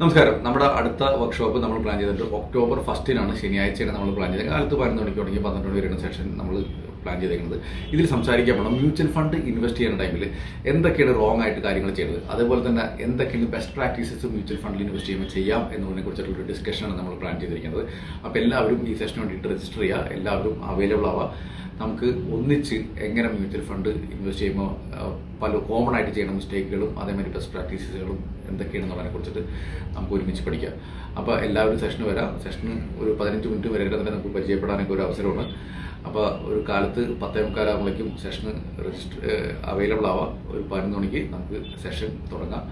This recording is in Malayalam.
നമസ്കാരം. നമ്മുടെ അടുത്ത വർക്ക്ഷോപ്പ് നമ്മൾ പ്ലാൻ ചെയ്തിട്ട് ഒക്ടോബർ ഫസ്റ്റിനാണ് ശനിയാഴ്ചയാണ് നമ്മൾ പ്ലാൻ ചെയ്തത്. കാലത്ത് പതിനൊന്ന് മണിക്ക് തുടങ്ങി പന്ത്രണ്ട് മണി വരുന്ന സെഷൻ നമ്മൾ പ്ലാൻ ചെയ്തേക്കുന്നത്. ഇതിൽ സംസാരിക്കാൻ പോകണം മ്യൂച്വൽ ഫണ്ട് ഇൻവെസ്റ്റ് ചെയ്യുന്ന ടൈമിൽ എന്തൊക്കെയാണ് റോങ് ആയിട്ട് കാര്യങ്ങൾ ചെയ്യുന്നത് അതേപോലെ തന്നെ എന്തൊക്കെയാണ് ബെസ്റ്റ് പ്രാക്ടീസസ് മ്യൂച്വൽ ഫണ്ടിൽ ഇൻവെസ്റ്റ് ചെയ്യുമ്പോൾ ചെയ്യാം എന്നതിനെ കുറിച്ചിട്ടുള്ള ഒരു ഡിസ്കഷനാണ് നമ്മൾ പ്ലാൻ ചെയ്തിരിക്കുന്നത്. അപ്പോൾ എല്ലാവരും ഈ സെഷന് വേണ്ടിയിട്ട് രജിസ്റ്റർ ചെയ്യുക. എല്ലാവരും അവൈലബിൾ ആവുക. നമുക്ക് ഒന്നിച്ച് എങ്ങനെ മ്യൂച്വൽ ഫണ്ട് ഇൻവെസ്റ്റ് ചെയ്യുമ്പോൾ പല കോമൺ ആയിട്ട് ചെയ്യുന്ന മിസ്റ്റേക്കുകളും അതേമാതിരി ബെസ്റ്റ് പ്രാക്ടീസുകളും എന്തൊക്കെയാണെന്നുള്ളതിനെ കുറിച്ചിട്ട് നമുക്ക് ഒരുമിച്ച് പഠിക്കാം. അപ്പോൾ എല്ലാവരും സെഷന് വരാം. സെഷന് ഒരു പതിനഞ്ച് മിനിറ്റ് വരെ തന്നെ നമുക്ക് പരിചയപ്പെടാനൊക്കെ ഒരു അവസരമാണ്. അപ്പോൾ ഒരു കാലത്ത് പത്തേ മുക്കാലാകുമ്പോഴേക്കും സെഷന് രജിസ്റ്റർ അവൈലബിൾ ആവാം. ഒരു പതിനൊന്ന് മണിക്ക് നമുക്ക് സെഷൻ തുടങ്ങാം.